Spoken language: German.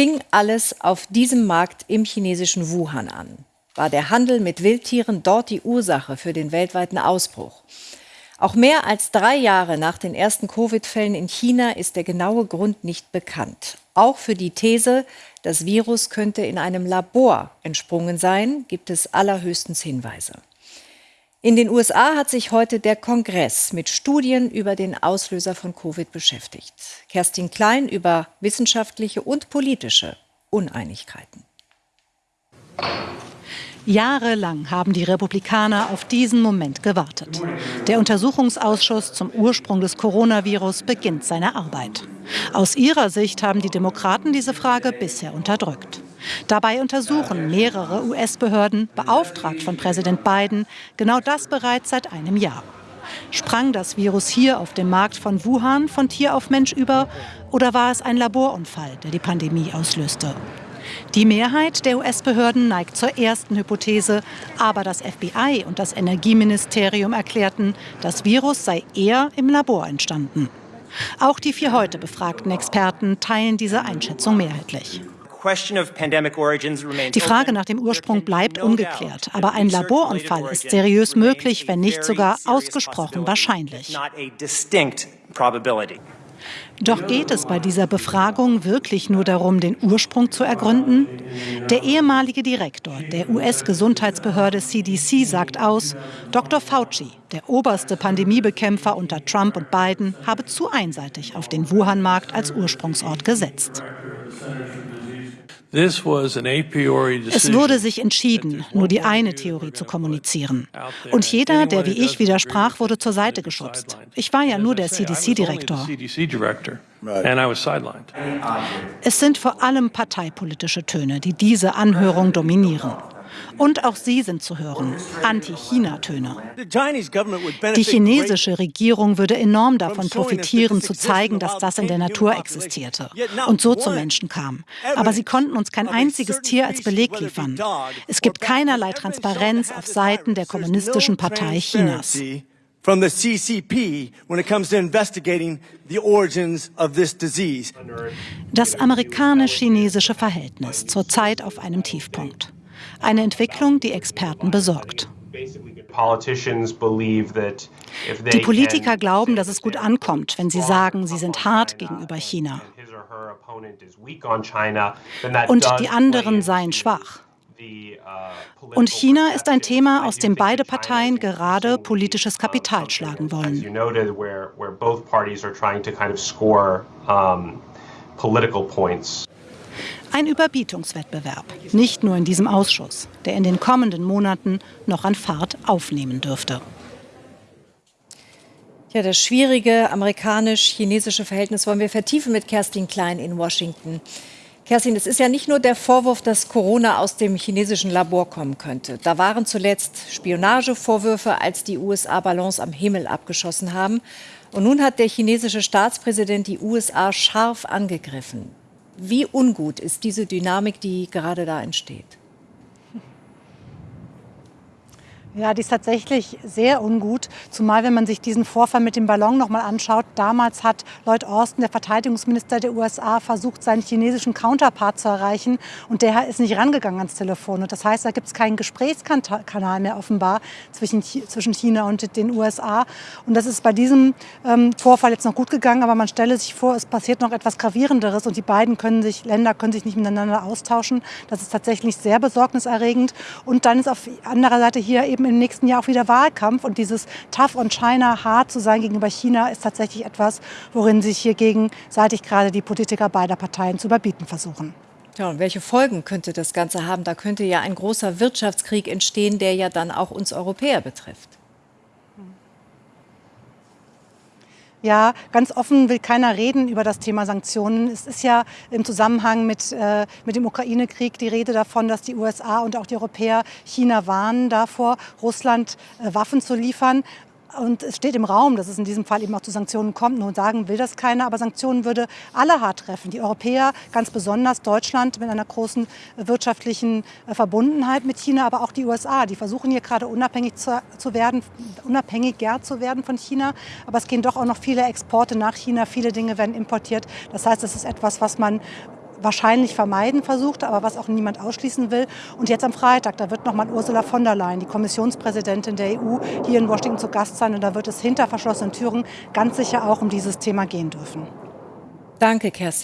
fing alles auf diesem Markt im chinesischen Wuhan an. War der Handel mit Wildtieren dort die Ursache für den weltweiten Ausbruch? Auch mehr als drei Jahre nach den ersten Covid-Fällen in China ist der genaue Grund nicht bekannt. Auch für die These, das Virus könnte in einem Labor entsprungen sein, gibt es allerhöchstens Hinweise. In den USA hat sich heute der Kongress mit Studien über den Auslöser von Covid beschäftigt. Kerstin Klein über wissenschaftliche und politische Uneinigkeiten. Jahrelang haben die Republikaner auf diesen Moment gewartet. Der Untersuchungsausschuss zum Ursprung des Coronavirus beginnt seine Arbeit. Aus ihrer Sicht haben die Demokraten diese Frage bisher unterdrückt. Dabei untersuchen mehrere US-Behörden, beauftragt von Präsident Biden, genau das bereits seit einem Jahr. Sprang das Virus hier auf dem Markt von Wuhan von Tier auf Mensch über oder war es ein Laborunfall, der die Pandemie auslöste? Die Mehrheit der US-Behörden neigt zur ersten Hypothese, aber das FBI und das Energieministerium erklärten, das Virus sei eher im Labor entstanden. Auch die vier heute befragten Experten teilen diese Einschätzung mehrheitlich. Die Frage nach dem Ursprung bleibt ungeklärt, aber ein Laborunfall ist seriös möglich, wenn nicht sogar ausgesprochen wahrscheinlich. Doch geht es bei dieser Befragung wirklich nur darum, den Ursprung zu ergründen? Der ehemalige Direktor der US-Gesundheitsbehörde CDC sagt aus, Dr. Fauci, der oberste Pandemiebekämpfer unter Trump und Biden, habe zu einseitig auf den Wuhan-Markt als Ursprungsort gesetzt. Es wurde sich entschieden, nur die eine Theorie zu kommunizieren. Und jeder, der wie ich widersprach, wurde zur Seite geschubst. Ich war ja nur der CDC-Direktor. Es sind vor allem parteipolitische Töne, die diese Anhörung dominieren. Und auch sie sind zu hören, Anti-China-Töne. Die chinesische Regierung würde enorm davon profitieren, zu zeigen, dass das in der Natur existierte und so zu Menschen kam. Aber sie konnten uns kein einziges Tier als Beleg liefern. Es gibt keinerlei Transparenz auf Seiten der Kommunistischen Partei Chinas. from the CCP when it comes to investigating the origins of this disease. Das amerikanisch-chinesische Verhältnis zurzeit auf einem Tiefpunkt. Eine Entwicklung, die Experten besorgt. Die Politiker glauben, dass es gut ankommt, wenn sie sagen, sie sind hart gegenüber China. Und die anderen seien schwach. Und China ist ein Thema, aus dem beide Parteien gerade politisches Kapital schlagen wollen. Ein Überbietungswettbewerb, nicht nur in diesem Ausschuss, der in den kommenden Monaten noch an Fahrt aufnehmen dürfte. Ja, das schwierige amerikanisch-chinesische Verhältnis wollen wir vertiefen mit Kerstin Klein in Washington. Kerstin, es ist ja nicht nur der Vorwurf, dass Corona aus dem chinesischen Labor kommen könnte. Da waren zuletzt Spionagevorwürfe, als die USA Ballons am Himmel abgeschossen haben. Und nun hat der chinesische Staatspräsident die USA scharf angegriffen. Wie ungut ist diese Dynamik, die gerade da entsteht? Ja, die ist tatsächlich sehr ungut, zumal wenn man sich diesen Vorfall mit dem Ballon noch mal anschaut. Damals hat Lloyd Austin, der Verteidigungsminister der USA, versucht, seinen chinesischen Counterpart zu erreichen und der ist nicht rangegangen ans Telefon. Und das heißt, da gibt es keinen Gesprächskanal mehr offenbar zwischen, zwischen China und den USA. Und das ist bei diesem ähm, Vorfall jetzt noch gut gegangen, aber man stelle sich vor, es passiert noch etwas gravierenderes und die beiden können sich, Länder können sich nicht miteinander austauschen. Das ist tatsächlich sehr besorgniserregend. Und dann ist auf anderer Seite hier eben eben im nächsten Jahr auch wieder Wahlkampf. Und dieses Tough on China, hart zu sein gegenüber China, ist tatsächlich etwas, worin sich hier gegenseitig gerade die Politiker beider Parteien zu überbieten versuchen. Ja, und welche Folgen könnte das Ganze haben? Da könnte ja ein großer Wirtschaftskrieg entstehen, der ja dann auch uns Europäer betrifft. Ja, ganz offen will keiner reden über das Thema Sanktionen. Es ist ja im Zusammenhang mit, äh, mit dem Ukraine-Krieg die Rede davon, dass die USA und auch die Europäer China warnen davor, Russland äh, Waffen zu liefern. Und es steht im Raum, dass es in diesem Fall eben auch zu Sanktionen kommt. Nun sagen will das keiner, aber Sanktionen würde alle hart treffen. Die Europäer, ganz besonders Deutschland mit einer großen wirtschaftlichen äh, Verbundenheit mit China, aber auch die USA. Die versuchen hier gerade unabhängig zu, zu werden, unabhängiger zu werden von China. Aber es gehen doch auch noch viele Exporte nach China. Viele Dinge werden importiert. Das heißt, das ist etwas, was man wahrscheinlich vermeiden versucht, aber was auch niemand ausschließen will. Und jetzt am Freitag, da wird nochmal Ursula von der Leyen, die Kommissionspräsidentin der EU, hier in Washington zu Gast sein. Und da wird es hinter verschlossenen Türen ganz sicher auch um dieses Thema gehen dürfen. Danke, Kerstin.